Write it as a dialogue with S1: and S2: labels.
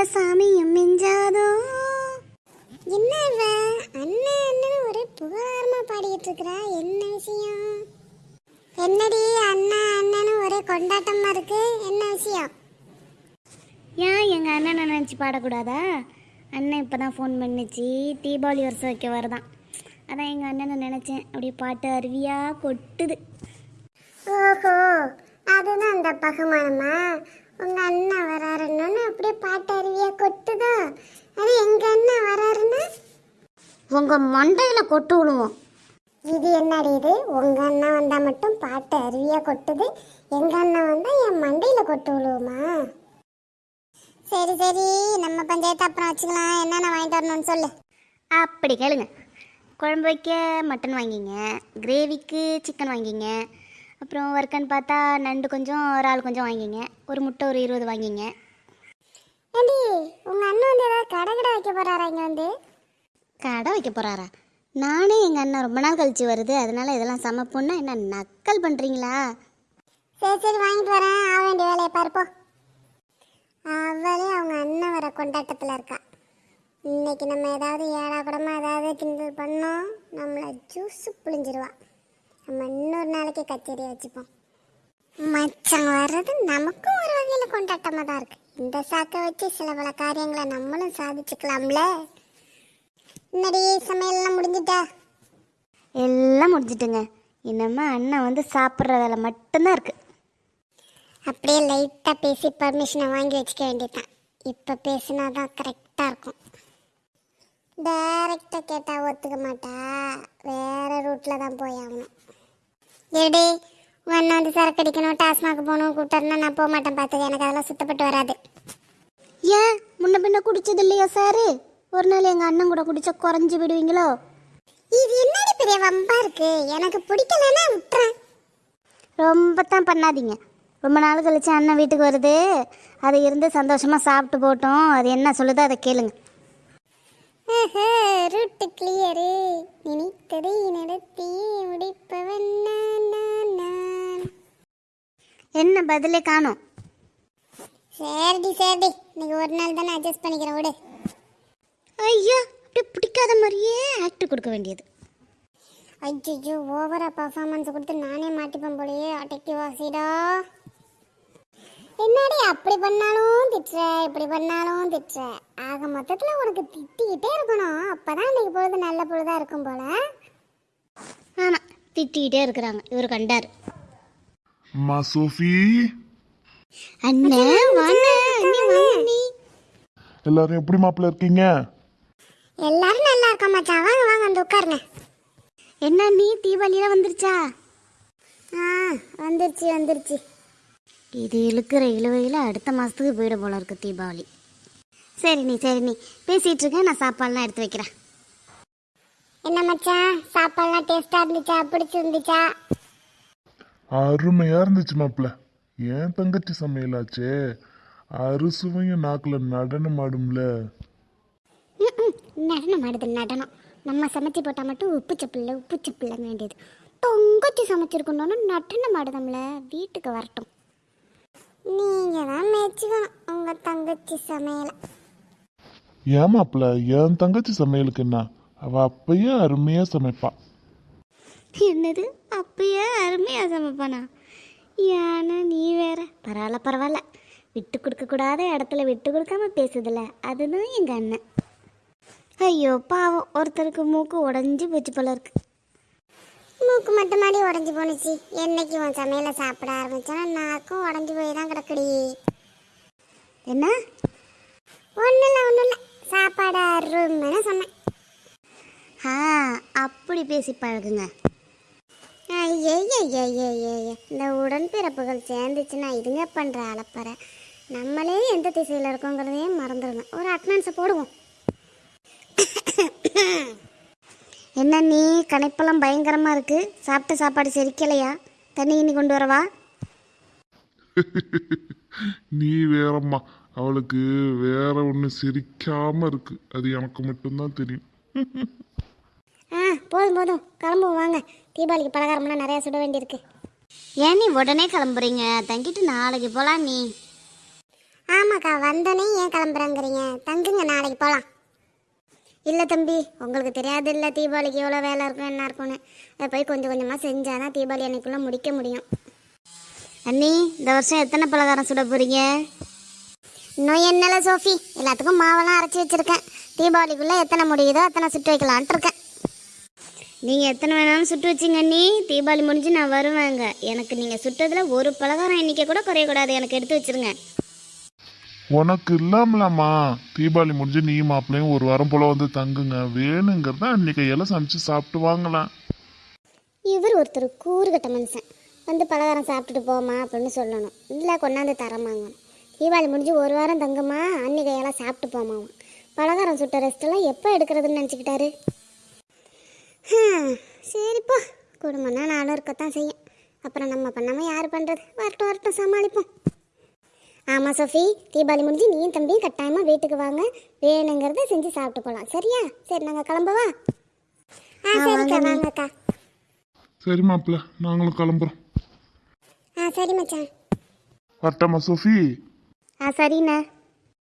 S1: சாமியும் மிஞ்சாதோ? என்ன இவ அண்ணன் அண்ணன் ஒரே புகாரமா பாடிட்டு இருக்கிறா என்ன விஷயம்? என்னடி அண்ணன் அண்ணன் ஒரே கொண்டாட்டமா இருக்கு? என்ன விஷயம்? ஏன் எங்கள் அண்ணனை நினச்சி பாடக்கூடாதா? அண்ணன் இப்போ தான் ஃபோன் பண்ணிச்சு. தீபாவளி வருஷம் வைக்க வரதான். அதான் எங்கள் அண்ணனை நினச்சேன். அப்படியே பாட்டு அருவியாக கொட்டுது. ஓஹோ அதுதான் அந்த பகமானமா உங்கள் அண்ணன் வராருன்னு அப்படியே பாட்டு அருவியாக கொட்டுதோ? அது எங்கள் அண்ணன் வராருன்னா? உங்கள் மண்டையில் கொட்டு விடுவோம் இது என்னடி இது? உங்கள் அண்ணன் வந்தால் மட்டும் பாட்டு அருவியாக கொட்டுது. எங்கள் அண்ணன் வந்தால் என் மண்டையில் கொட்டு விடுவோமா சரி சரி. நம்ம பஞ்சாயத்து அப்புறம் வச்சுக்கலாம். என்னென்ன வாங்கிட்டு வரணும்னு சொல்லு. அப்படி கேளுங்க. குழம்பு வைக்க மட்டன் வாங்கிங்க. கிரேவிக்கு சிக்கன் வாங்கிங்க. அப்புறம் வறுக்கன்னு பார்த்தா நண்டு கொஞ்சம் இறால் கொஞ்சம் வாங்கிங்க. ஒரு முட்டை ஒரு இருபது வாங்கிங்க. ஏண்டி உங்கள் அண்ணன் வந்து ஏதாவது கடை கடை வைக்க போகிறாரா இங்கே வந்து? கடை வைக்க போகிறாரா நானே எங்கள் அண்ணன் ரொம்ப நாள் கழிச்சு வருது. அதனால இதெல்லாம் சமைப்போன்னா என்ன நக்கல் பண்ணுறீங்களா சரி சரி வாங்கிட்டு வரேன். ஆக வேண்டிய வேலையை பார்ப்போம் அவளே அவங்க அண்ணன் வர கொண்டாட்டத்தில் இருக்கா. இன்னைக்கு நம்ம ஏதாவது ஏடா கூடமா ஏதாவது கிண்டல் பண்ணோம் நம்மளை ஜூஸ் புளிஞ்சிருவா நம்ம இன்னொரு நாளைக்கு கச்சேரி வச்சுப்போம். மச்சான் வர்றது நமக்கும் ஒரு வகையில் கொண்டாட்டமாக தான் இருக்கு. இந்த சாக்கை வச்சு சில பல காரியங்களை நம்மளும் சாதிச்சுக்கலாம்ல? என்னடி சமையல்லாம் முடிஞ்சிட்டா? எல்லாம் முடிஞ்சிட்டுங்க. இன்னமே அண்ணன் வந்து சாப்பிட்ற வேலை மட்டும்தான் இருக்கு. அப்படியே லைட்டாக பேசி பர்மிஷனை வாங்கி வச்சுக்க வேண்டியதுதான். இப்போ பேசினா தான் கரெக்டாக இருக்கும். டைரக்டாக கேட்டால் ஒத்துக்க மாட்டா. வேற ரூட்டில் தான் போய் ஆகணும். ஏடி உன் அண்ணன் வந்து சரக்கு அடிக்கணும் டாஸ்மாக் போகணும் கூப்பிட்டாருன்னா நான் போக மாட்டேன் பார்த்துக்க. எனக்கு அதெல்லாம் சுத்தப்பட்டு வராது. ஏன்? முன்ன பின்ன குடிச்சது இல்லையா சாரு? ஒரு நாள் எங்கள் அண்ணன் கூட குடிச்சா குறைஞ்சி விடுவீங்களோ இது என்னடி பெரிய வம்பா இருக்கு? எனக்கு பிடிக்கலன்னா விட்டுறேன். ரொம்ப தான் பண்ணாதீங்க. ரொம்ப நாள் கழிச்சு அண்ணன் வீட்டுக்கு வருது. அது இருந்து சந்தோஷமா சாப்பிட்டு போட்டோம். அது என்ன சொல்லுதோ அதை கேளுங்க. ரூட்டு கிளியரு நினைத்ததை நடத்தி முடிப்பவன். என்ன பதிலே காணும்? சரிடி சரிடி. இன்னைக்கு ஒரு நாள் தானே அட்ஜஸ்ட் பண்ணிக்கிறேன் விடு. ஐயா அப்படியே பிடிக்காத மாதிரியே ஆக்ட் கொடுக்க வேண்டியது. ஐயோ ஓவரா பர்ஃபார்மன்ஸ் கொடுத்து நானே மாட்டிப்பேன் போலயே. அடக்கி வாசிடா என்னடி அப்படி பண்ணாலும் திட்டுற இப்படி பண்ணாலும் திட்டுற. ஆக மொத்தத்தில் உனக்கு திட்டிக்கிட்டே இருக்கணும். அப்பதான் இன்னைக்கு பொழுது நல்ல பொழுதா இருக்கும் போல. ஆமாம் திட்டிக்கிட்டே இருக்கிறாங்க. இவர் கண்டார்.
S2: சோஃபி.
S1: அண்ணே வாங்க அண்ணி வாங்க நீ
S2: எல்லாரும் எப்படி மாப்பிள்ள இருக்கீங்க?
S1: எல்லாரும் நல்லா இருக்கோம் மச்சான் வாங்க வாங்க வந்து உட்காருங்க. என்ன நீ தீபாவளியில வந்துருச்சா? ஆ வந்துருச்சு வந்துருச்சு. இது இழுக்கிற இழுவையில் அடுத்த மாதத்துக்கு போயிட போல இருக்கு தீபாவளி. சரி நீ சரி நீ. பேசிட்டு இருக்க நான் சாப்பாடுலாம் எடுத்து வைக்கிறேன். என்ன மச்சான் சாப்பாடுலாம் டேஸ்டா இருந்துச்சா? பிடிச்சிருந்துச்சா
S2: அருமையா இருந்துச்சு மாப்பிள்ள. ஏன் தங்கச்சி சமையலாச்சே? அறுசுவையும் நாக்குல நடனம் ஆடும்ல.
S1: நடனம் ஆடுது நடனம். நம்ம சமைச்சு போட்டால் மட்டும் உப்பு சப்பில்ல உப்பு சப்பில்ல வேண்டியது. தொங்கச்சி சமைச்சிருக்கணும்னு நடனம் ஆடுதம்ல. வீட்டுக்கு வரட்டும். நீங்கள் தான் மேய்ச்சிக்கணும். உங்கள் தங்கச்சி சமையலை.
S2: ஏன் மாப்பிள்ள என் தங்கச்சி சமையலுக்கு என்ன? அவ அப்பயே அருமையா சமைப்பா.
S1: என்னது? அப்பயே அருமையாக சமைப்பானா? ஏன்னா நீ வேற. பரவாயில்ல பரவாயில்ல. விட்டு கொடுக்கக்கூடாத இடத்துல விட்டு கொடுக்காம பேசுதில்ல அதுதான் எங்கள் அண்ணன். ஐயோ பாவம். ஒருத்தருக்கு மூக்கு உடஞ்சி போச்சு போல இருக்கு. மூக்கு மட்டும் மாடி உடஞ்சி போணுச்சு. என்னைக்கு உன் சமையலை சாப்பிட ஆரம்பிச்சானா நாக்கும் உடஞ்சி போய் தான் கிடக்குடி. என்ன? ஒன்றும் இல்லை ஒன்றும் இல்லை சாப்பாடு அருமைன்னு சொன்னேன். ஆ அப்படி பேசி பழகுங்க. இந்த உடன்பிறப்புகள் சேர்ந்துச்சுன்னா இதுங்க பண்ணுற அலப்பறை. நம்மளே எந்த திசையில் இருக்கோங்கிறதையே மறந்துடுங்க ஒரு அட்னன்ஸை போடுவோம். என்ன நீ கணைப்பெல்லாம் பயங்கரமாக இருக்கு? சாப்பிட்ட சாப்பாடு செரிக்கலையா? தண்ணி கிண்ணி கொண்டு வரவா?
S2: நீ வேறம்மா. அவளுக்கு வேற ஒண்ணு சிரிக்காம இருக்கு. அது எனக்கு மட்டும்தான் தெரியும்.
S1: ஆ போதும் போதும். கிளம்புவோம் வாங்க. தீபாவளிக்கு பலகாரம்லாம் நிறையா சுட வேண்டியிருக்கு. ஏன் நீ உடனே கிளம்புறீங்க? தங்கிட்டு நாளைக்கு போகலாம் நீ.
S3: ஆமாக்கா வந்தோடனே ஏன் கிளம்புறேங்கிறீங்க? தங்குங்க நாளைக்கு போகலாம் இல்லை தம்பி உங்களுக்கு தெரியாது இல்லை தீபாவளிக்கு எவ்வளோ வேலை இருக்கும் என்ன இருக்கும்னு. அதை போய் கொஞ்சம் கொஞ்சமாக செஞ்சால் தான் தீபாவளி அன்னைக்குள்ளே முடிக்க முடியும். அண்ணி இந்த வருஷம் எத்தனை பலகாரம் சுட போகிறீங்க இன்னும் என்னல சோஃபி? எல்லாத்துக்கும் மாவெல்லாம் அரைச்சி வச்சுருக்கேன். தீபாவளிக்குள்ளே எத்தனை முடியுதோ அத்தனை சுட்டு வைக்கலான்ட்டு இருக்கேன். நீங்கள் எத்தனை வேணாலும் சுட்டு வச்சிங்க அண்ணி. தீபாவளி முடிஞ்சு நான் வருவேங்க. எனக்கு நீங்கள் சுட்டதில் ஒரு பலகாரம் எண்ணிக்கை கூட குறையக்கூடாது. எனக்கு எடுத்து வச்சிருங்க.
S2: உனக்கு இல்லாமலாமா தீபாவளி முடிஞ்சு நீ மாப்பிள்ளையும் ஒரு வாரம் போல வந்து தங்குங்க. வேணுங்கிறத அன்னைக்கு எல்லாம் சமைச்சு சாப்பிட்டு வாங்கலாம்.
S3: இவர் ஒருத்தர் கூறுகட்ட மனுஷன். வந்து பலகாரம் சாப்பிட்டுட்டு போமா அப்படின்னு சொல்லணும். இல்லை கொண்டாந்து தரமாங்க தீபாவளி முடிஞ்சு ஒரு வாரம் தங்குமா? அன்னைக்கு எல்லாம் சாப்பிட்டு போமாமா பலகாரம் சுட்ட ரெஸ்ட்டெல்லாம் எப்போ எடுக்கிறதுன்னு நினச்சிக்கிட்டாரு? சரிப்பா குடும்பம்னா நானும் இருக்கத்தான் செய்யும். அப்புறம் நம்ம பண்ணாமல் யார் பண்ணுறது வரட்டும் வரட்டும் சமாளிப்போம். ஆமாம் சோஃபி. தீபாவளி முடிஞ்சு நீயும் தம்பியும் கட்டாயமாக வீட்டுக்கு வாங்க. வேணுங்கிறத செஞ்சு சாப்பிட்டு போகலாம் சரியா? சரி நாங்கள் கிளம்பவா ஆ சரிக்கா வாங்கக்கா.
S2: சரி மாப்பிள்ள நாங்களும் கிளம்புறோம்.
S3: ஆ சரி மச்சான்.
S2: வரட்டாமா சோஃபி?
S3: ஆ சரிண்ணே.